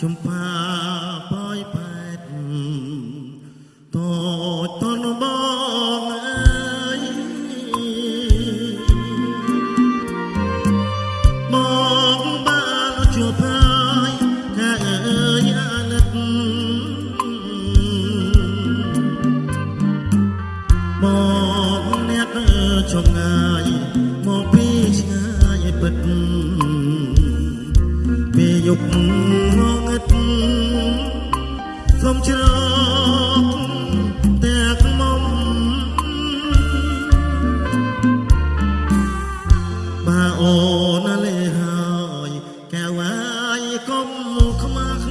ជំភាប៉យប៉ែតតូចតនបងអើយបងបានជួបហើយថាអើយអាណិត ចំងាយមកពីឆ្ងាយពិតពេលយប់ងងឹតសូមច្រកតែខ្មុំបាអូនលេហើយកែវអាយកុំខ្មាស់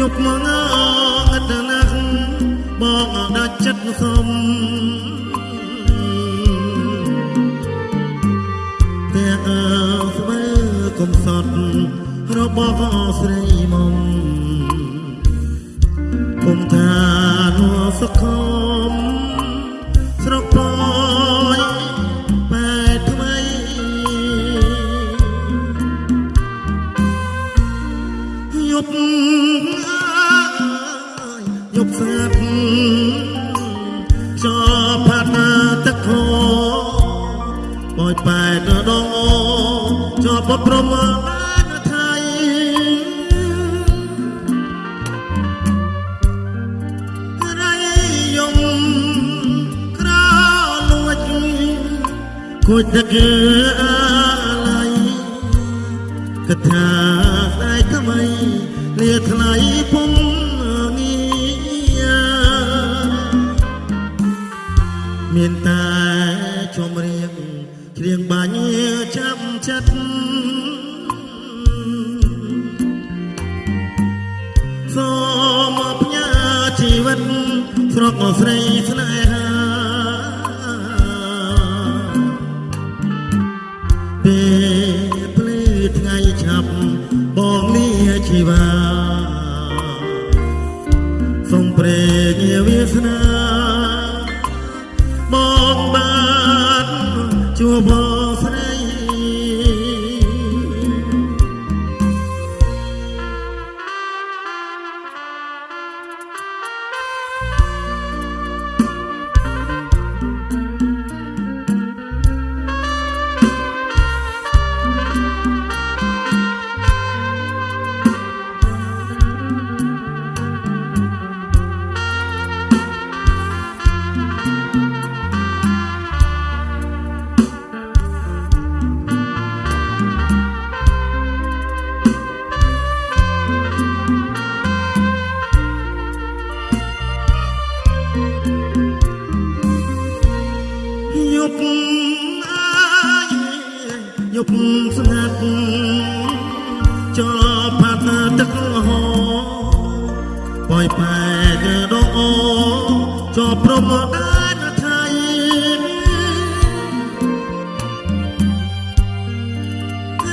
យប់មកងឹ ដាច់ចិត្តសុំតែអើស្មើកុំសត់របស់ស្រីមុំគុំថានួសខំស្រកពយបែកថ្មីយប់ បោចបែកដងជាប់ប្រមាបានថៃរៃយំក្រលួចគួចតកអាឡៃកថាស្ដាយថ្មីលាថ្លៃពុំងាមានតែជំរៀង គ្រៀងបាញ់ចាំចិត្តសូមផ្ញើជីវិតស្រកស្រីស្នេហាពេលភ្លឺថ្ងៃឆាប់បងលាជីវាសូមព្រេងវាសនា ជួ យប់ស្ងាត់ចោផាត់ទឹកហោបយប៉ែកដងអូចោប្រមដានថៃ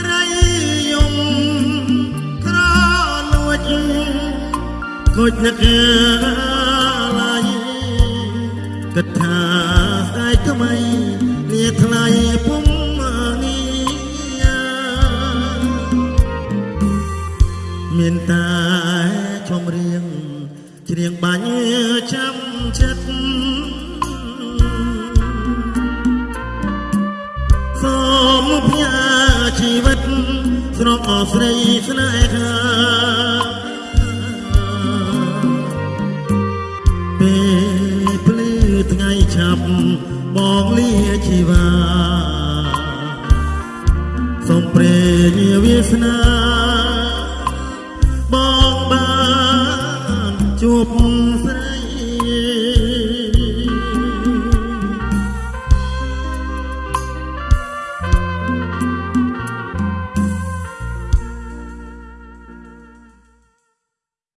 រៃយំក្រលួចគួចនឹកឡាយគិតថាស្ដាយថ្មីលាថ្លៃពុំ មានតែចំរៀងច្រៀងបាញ់ចាំចិត្តសូមផ្ញើជីវិតស្រកអស្រីស្នេហាពេលភ្លឺថ្ងៃឆាប់បងលាជីវាសូមព្រេងវាសនា